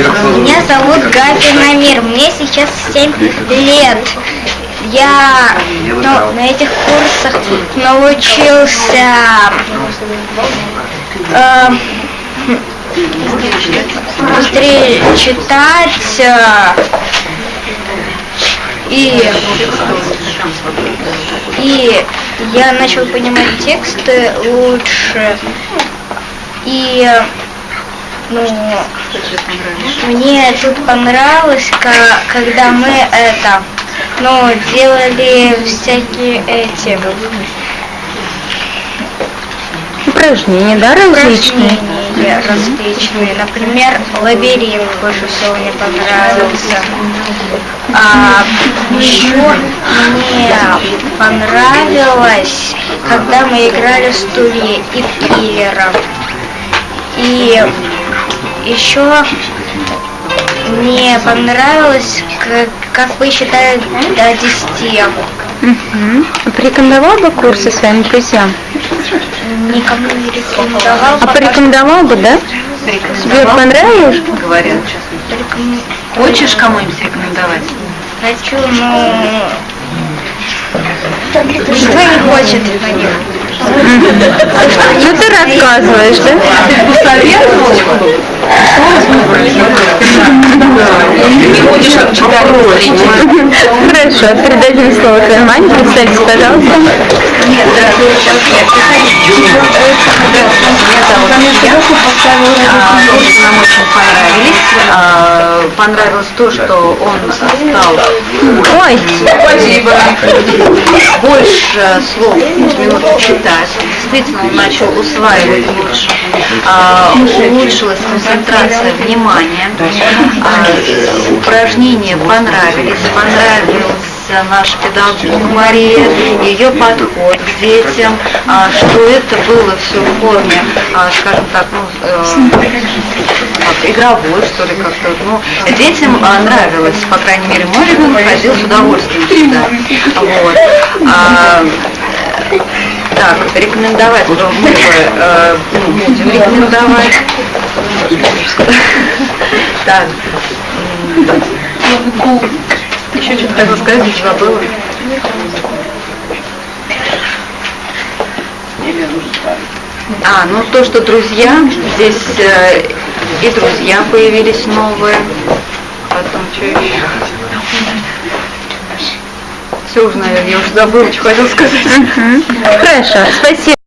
Меня зовут Гафи Намир, мне сейчас 7 лет. Я ну, на этих курсах научился э, быстрее читать э, и, и я начал понимать тексты лучше. И ну, мне тут понравилось, когда мы это, ну, делали всякие эти упражнения, да, различные? Упражнения различные. Например, лабиринт больше всего мне понравился. А еще мне понравилось, когда мы играли в стулья и киллером. И еще мне понравилось, как, как вы считали до 10. Угу. Порекомендовал бы курсы своим друзьям? Никому не рекомендовал. А порекомендовал бы, да? Тебе понравилось? Говорят. Пореком... Хочешь кому-нибудь рекомендовать? Хочу, но... Никто не хочет на них. Ну ты рассказываешь, да? Ты будешь читать Хорошо, передадим слово твоей маме. Представьтесь, пожалуйста. Нет, да, сейчас я нам очень. А, понравилось то, что он стал Ой, больше слов минуту читать. Действительно, он начал усваивать лучше. А, улучшилась концентрация внимания. А, упражнения понравились. Понравился наш педагог Мария, ее подход к детям, а, что это было все в форме, а, скажем так, ну, э, как, игровой, что ли, как-то. Ну, детям а, нравилось, по крайней мере, мой ребенок ходил с удовольствием читать. Вот. А, так, рекомендовать мы бы э, ну, будем рекомендовать. Так. Еще что-то хотела сказать, забыла. А, ну то, что друзья, здесь э, и друзья появились новые. Потом что еще? Все уже, наверное, я уже забыла, что хотела сказать. Хорошо, спасибо.